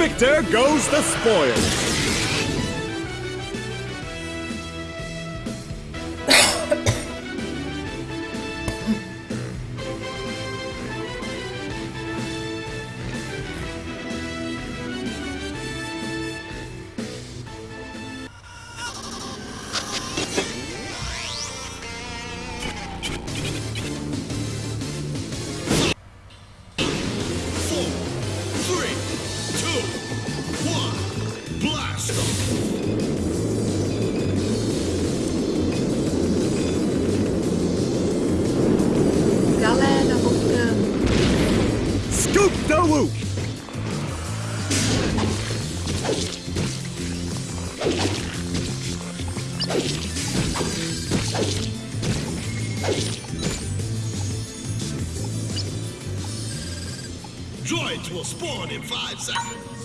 victor goes the spoils. Droids will spawn in five seconds.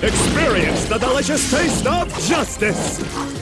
Experience the delicious taste of justice!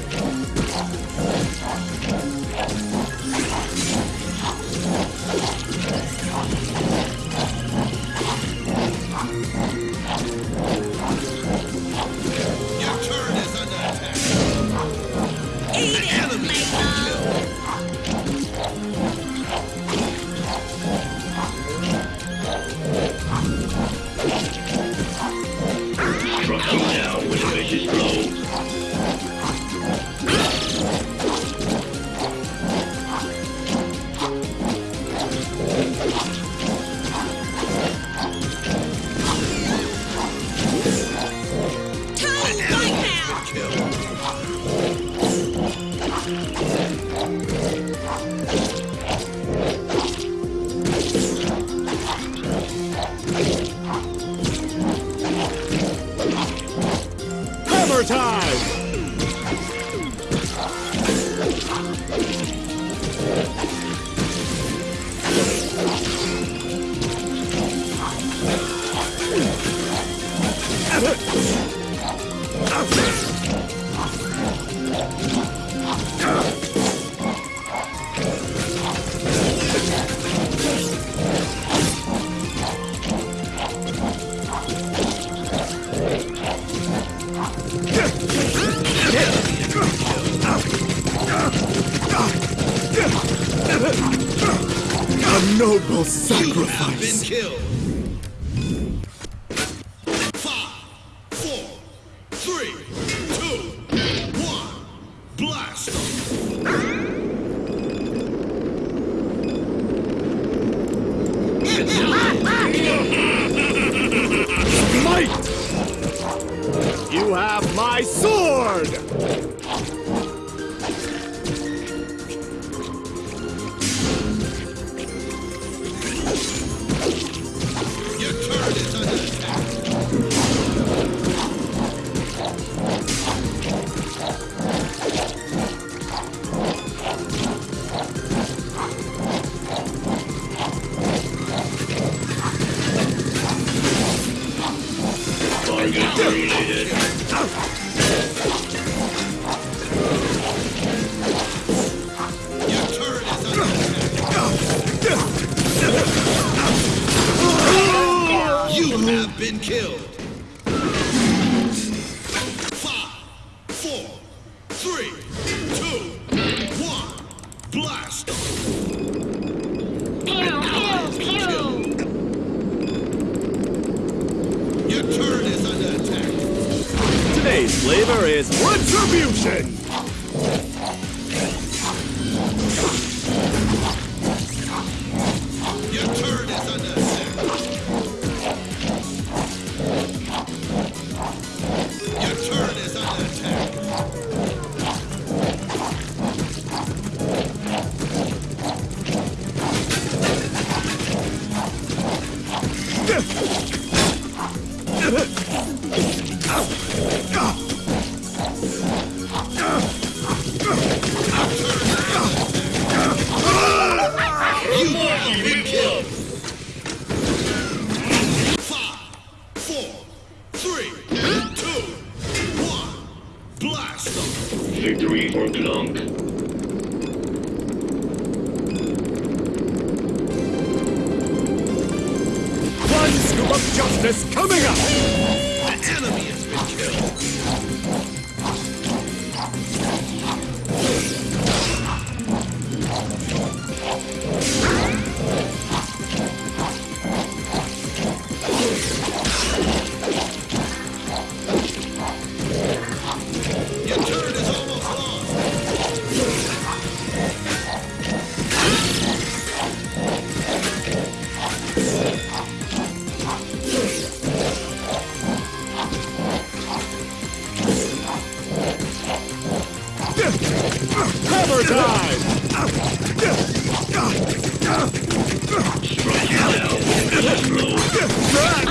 Oh!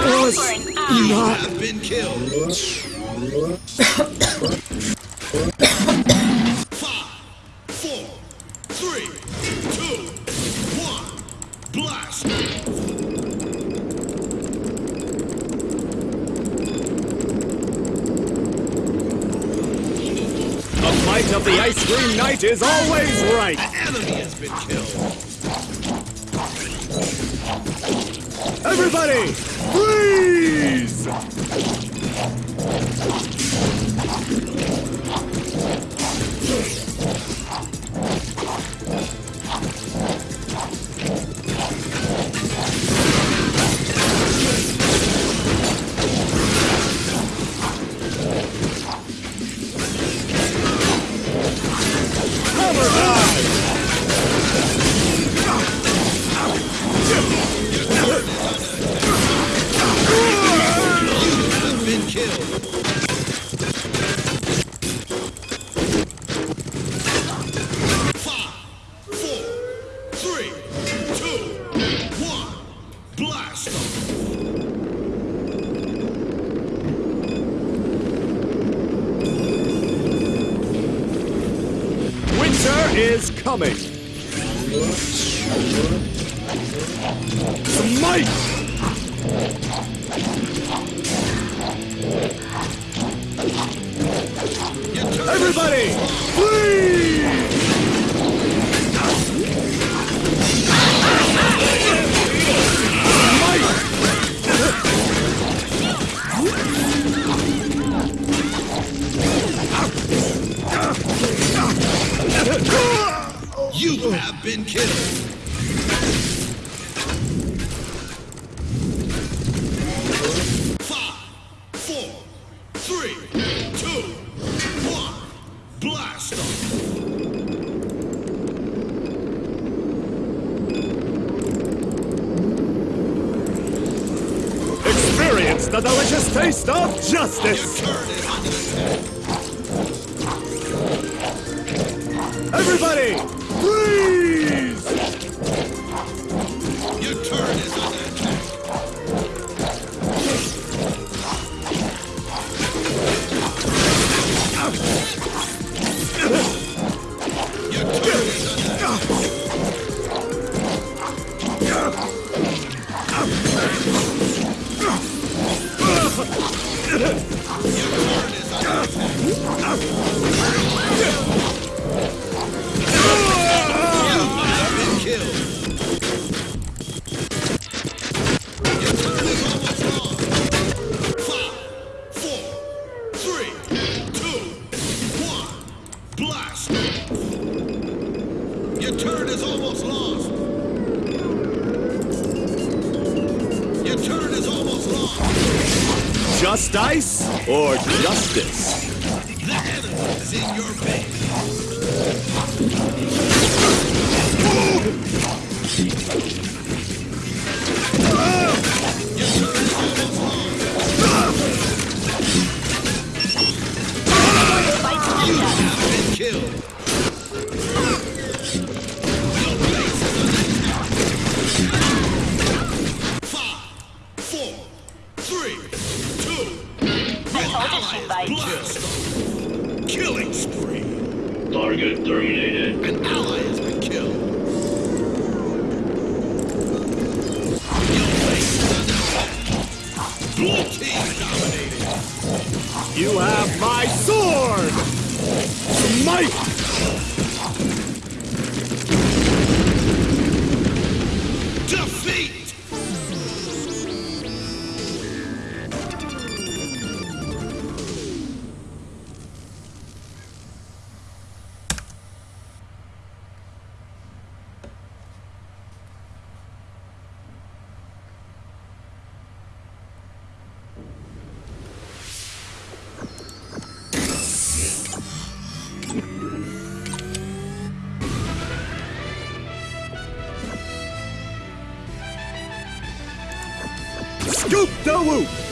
was. Have been killed. Five, four, three, two, one, blast! The might of the ice cream knight is always right. An enemy has been killed. Everybody, Flee! coming. It's the delicious taste of justice! Everybody, freeze! Nowu!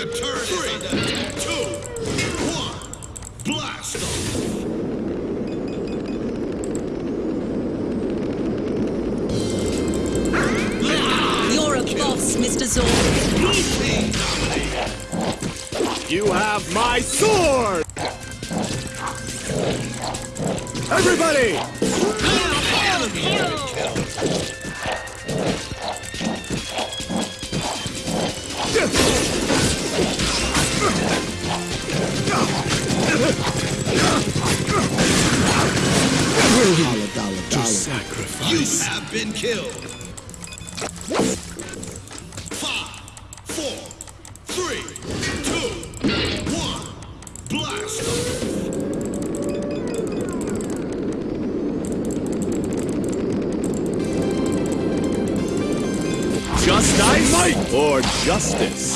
Your turret Three, two, one, blast off! You're a boss, Mr. Zord. You have my sword! Everybody! Dollar, dollar, dollar. Sacrifice. You have been killed. Five, four, three, two, one. Blast! Just I might! Or justice!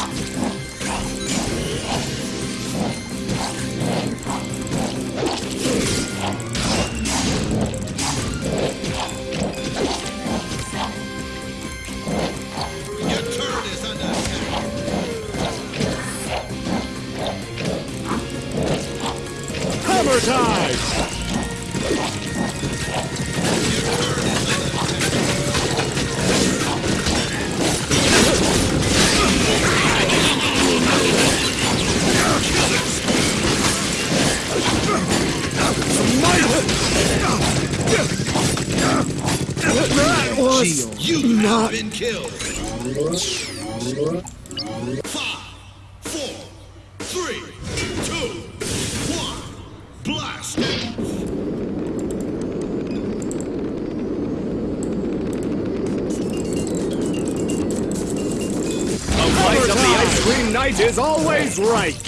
right.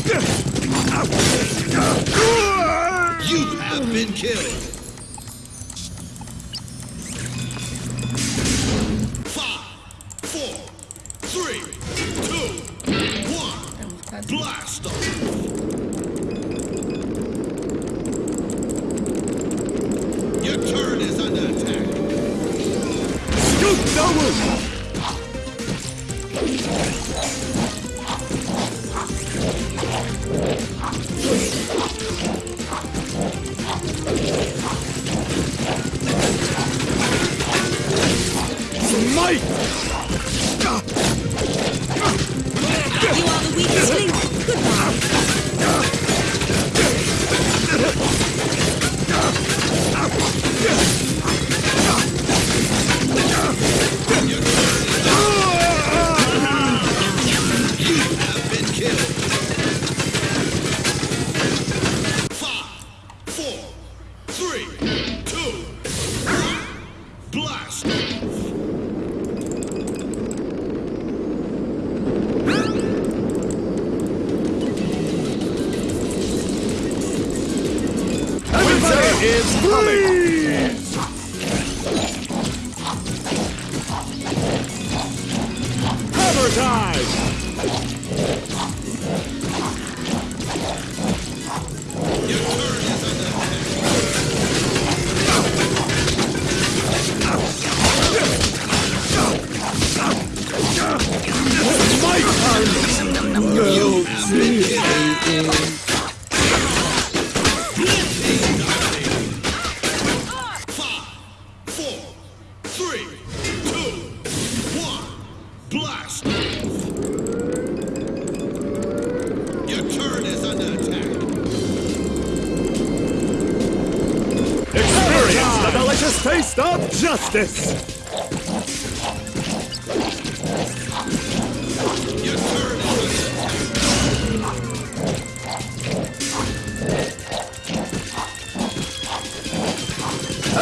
You have been killed. Five, four, three, two, one, blast! coming!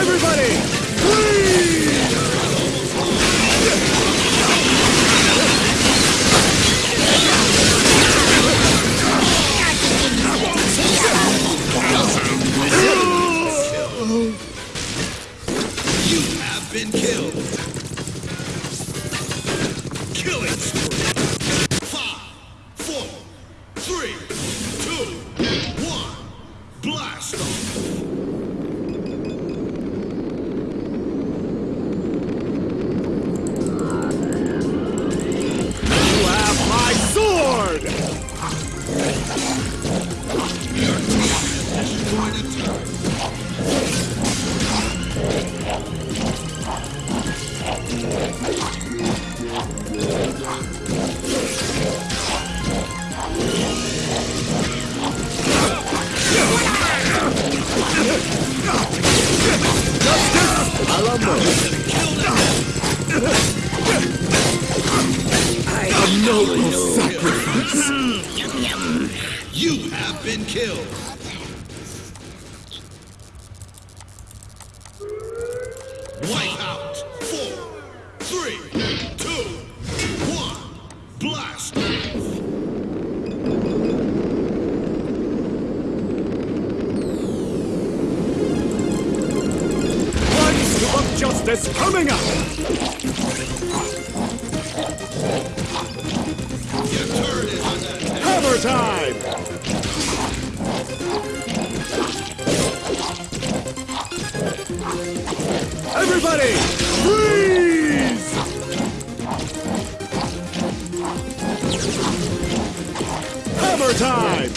Everybody, please! Sacrifice. You have been killed. Wipe out. Four, three, two, one. Blast. Scoop of justice coming up! Time! Everybody, freeze! Hammer time!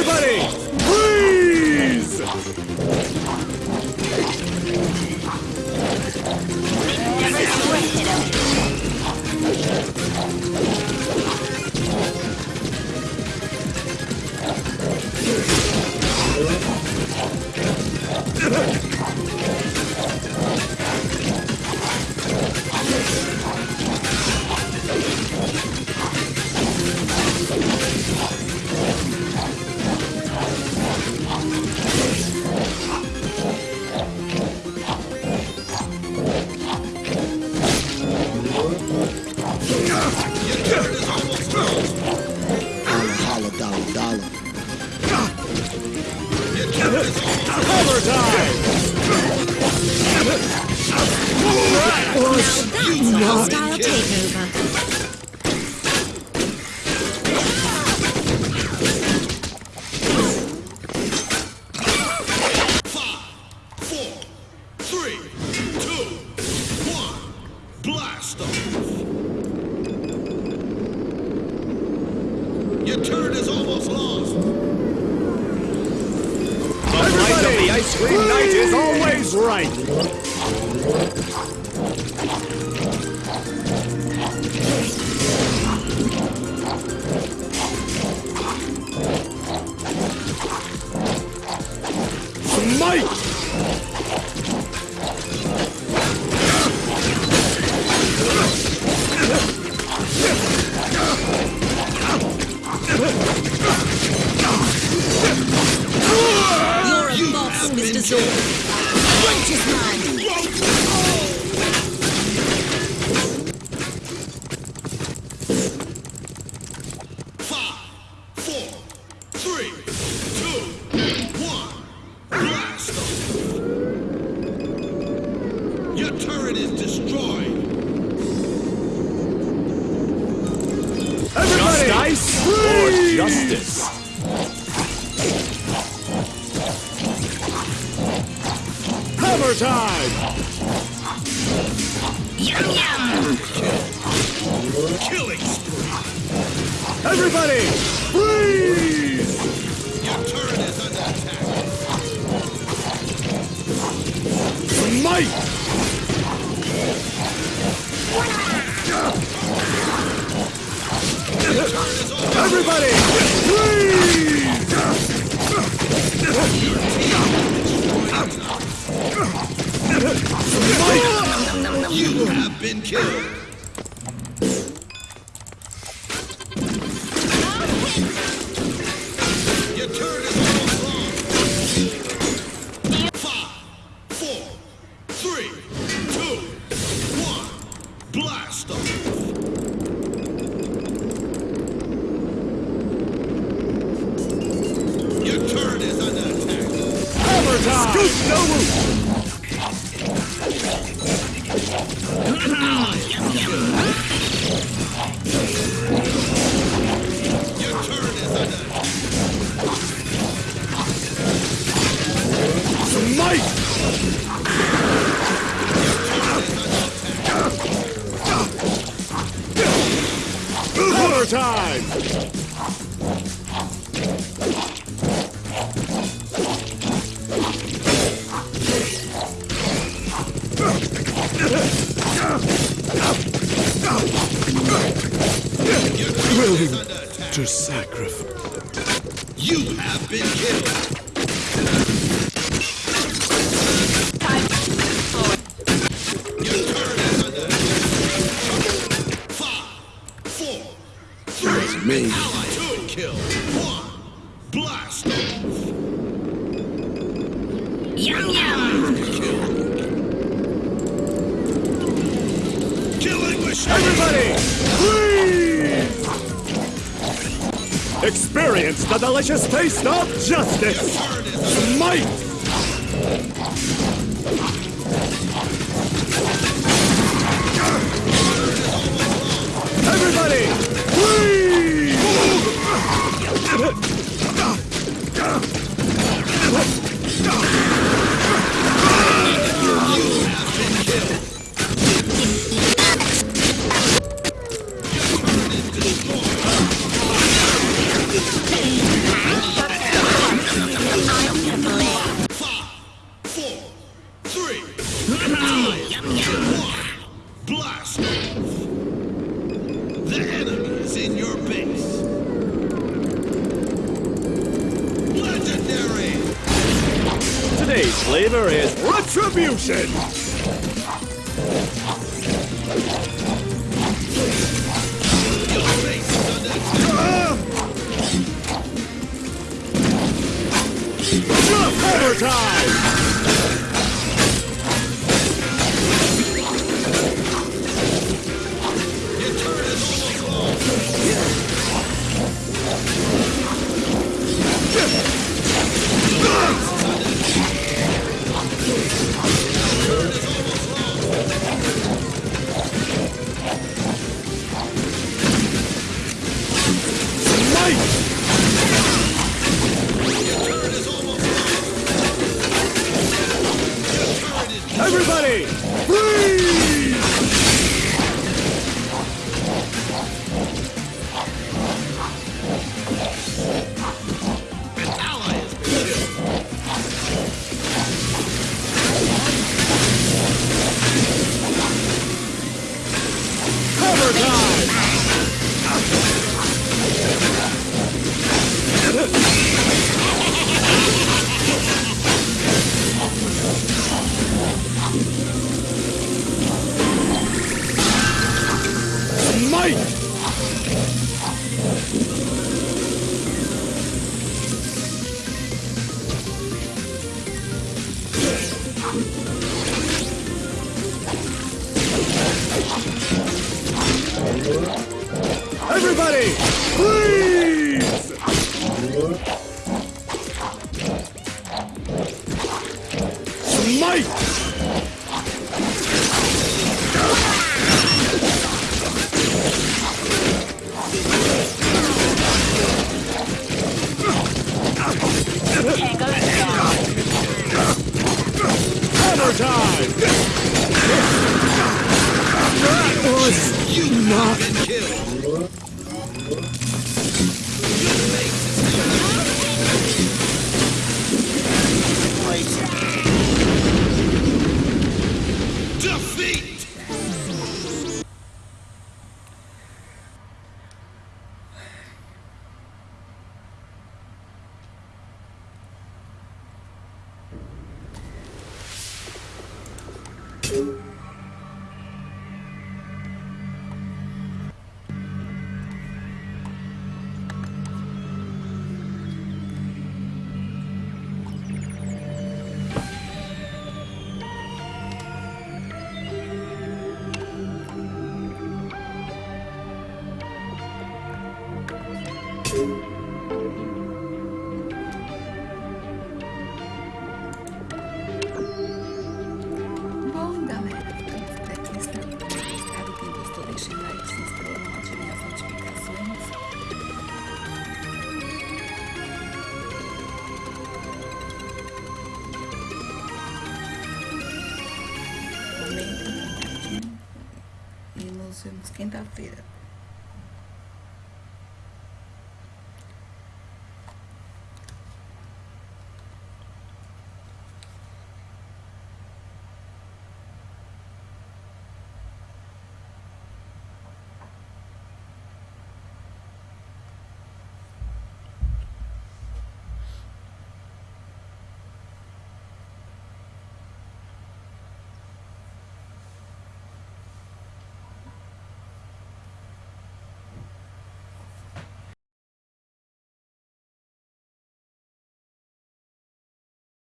Everybody, freeze! Holla, Your turret is almost lost. Everybody, the ice cream knight is always right! Smite! Time! Killing spree. Everybody, freeze! Your turret is under attack. Smite! Everybody, freeze! You have been killed. Time!